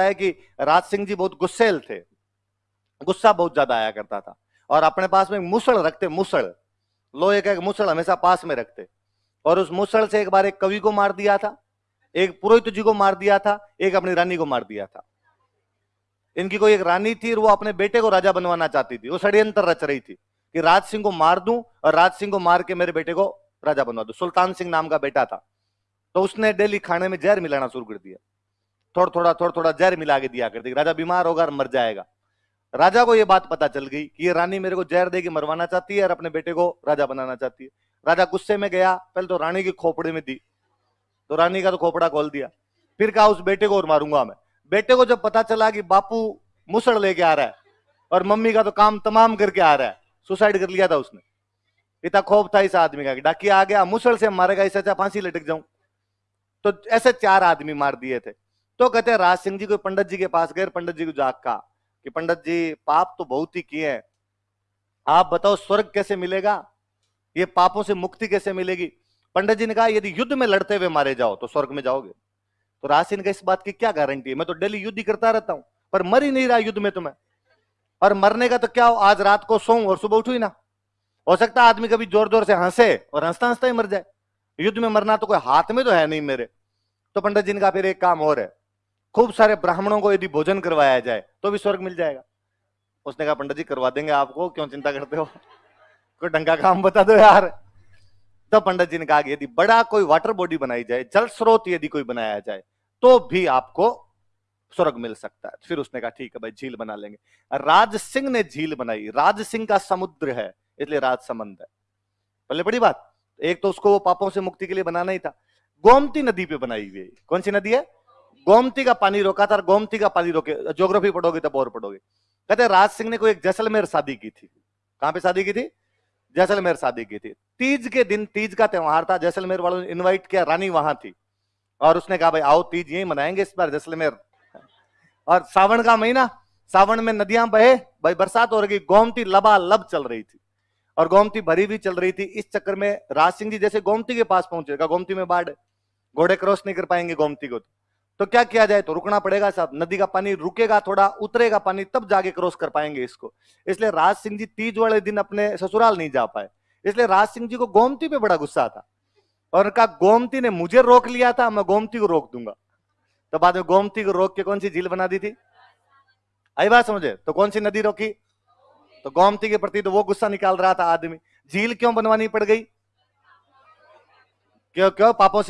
है कि राज सिंह जी बहुत गुस्सेल थे। गुस्सा बहुत ज़्यादा आया करता था। और अपने पास में मुसड़ रखते, मुसड़। लोहे का एक मुसड़ हमेशा पास में रखते। और उस मुसड़ से एक बार एक कवि को मार दिया था, एक पुरोहित जी को मार दिया था, एक अपनी रानी को मार दिया था। इनकी कोई एक रानी थी और वो अपने बेटे को राजा बनवाना चाहती थी। वो षड्यंत्र रच रही थी कि राज सिंह को मार दूँ और राज सिंह को मार के मेरे बेटे को राजा बनवा दू। सुल्तान सिंह नाम का बेटा था। तो उसने डेली खाने में जहर मिलाना शुरू कर दिया। थोड़ा थोड़ा थोड़ा थोड़ा जहर मिला के दिया करती राजा बीमार होगा और मर जाएगा। राजा को यह बात पता चल गई कि ये रानी मेरे को जहर देगी मरवाना चाहती है और अपने बेटे को राजा बनाना चाहती है। राजा गुस्से में गया, पहले तो रानी की खोपड़ी में दी तो रानी का तो खोपड़ा खोल दिया। फिर कहा, उस बेटे को और मारूँगा मैं। बेटे को जब पता चला कि बापू मुसड़ लेके आ रहा है और मम्मी का तो काम तमाम करके आ रहा है, सुसाइड कर लिया था उसने। इतना खौफ था इस आदमी का डाकिया आ गया, मुसड़ से मारेगा इसे अच्छा फांसी लटक जाऊँ। तो ऐसे चार आदमी मार दिए थे। तो कहते राज सिंह जी को, पंडित जी के पास गए, पंडित जी को जाग का कि पंडित जी, पाप तो बहुत ही किए हैं। आप बताओ, स्वर्ग कैसे मिलेगा? ये पापों से मुक्ति कैसे मिलेगी? पंडित जी ने कहा, यदि युद्ध में लड़ते हुए मारे जाओ तो स्वर्ग में जाओगे। तो रासिन का इस बात की क्या गारंटी है? मैं तो डेली युद्ध ही करता रहता हूँ, पर मर ही नहीं रहा युद्ध में तुम्हें और मरने का तो क्या हो, आज रात को सो और सुबह उठू ही ना। हो सकता आदमी कभी ज़ोर ज़ोर से हंसे और हंसता हंसता ही मर जाए। युद्ध में मरना तो कोई हाथ में तो है नहीं मेरे। तो पंडित जी ने कहा, फिर एक काम और है। खूब सारे ब्राह्मणों को यदि भोजन करवाया जाए तो भी स्वर्ग मिल जाएगा। उसने कहा, पंडित जी, करवा देंगे आपको, क्यों चिंता करते हो? कोई ढंग काम बता दो यार। तो पंडित जी ने कहा यदि बड़ा कोई वाटर बॉडी बनाई जाए, जल स्रोत यदि कोई बनाया जाए तो भी आपको स्वर्ग मिल सकता है। फिर उसने कहा, ठीक है भाई, झील बना लेंगे। राज सिंह ने झील बनाई। राज सिंह का समुद्र है, इसलिए राज समंद है। पहले बड़ी बात, एक तो उसको वो पापों से मुक्ति के लिए बनाना ही था। गोमती नदी पे बनाई हुई कौन सी नदी है? गोमती का पानी रोका था गोमती का पानी रोके, ज्योग्राफी पढ़ोगे तब और पढ़ोगे। कहते राज सिंह ने कोई एक जैसलमेर शादी की थी। कहाँ पे शादी की थी? जैसलमेर शादी की थी। तीज के दिन, तीज का त्योहार था, जैसलमेर वालों ने इनवाइट किया, रानी वहाँ थी। और उसने कहा, भाई, आओ तीज, यही मनाएँगे इस बार जैसलमेर। और सावन का महीना, सावन में नदियाँ बहे, भाई, बरसात हो रही, गोमती लबा लब चल रही थी। और गोमती भरी भी चल रही थी। इस चक्कर में राज सिंह जी जैसे गोमती के पास पहुँचे गोमती में बाढ़, घोड़े क्रॉस नहीं कर पाएँगे गोमती को तो क्या किया जाए? तो रुकना पड़ेगा साहब नदी का पानी रुकेगा थोड़ा, उतरेगा पानी, तब जाके क्रॉस कर पाएँगे इसको। इसलिए राज सिंह जी तीज वाले दिन अपने ससुराल नहीं जा पाए। इसलिए राज सिंह जी को गोमती पे बड़ा गुस्सा था। और कहा गोमती ने मुझे रोक लिया था, मैं गोमती को रोक दूँगा। तो बाद में गोमती को रोक के कौन सी झील बना दी थी? आई बात समझे? तो कौन सी नदी रोकी? तो गोमती के प्रति तो वो गुस्सा निकाल रहा था आदमी। झील क्यों बनवानी पड़ गई? क्यों क्यों? पापों से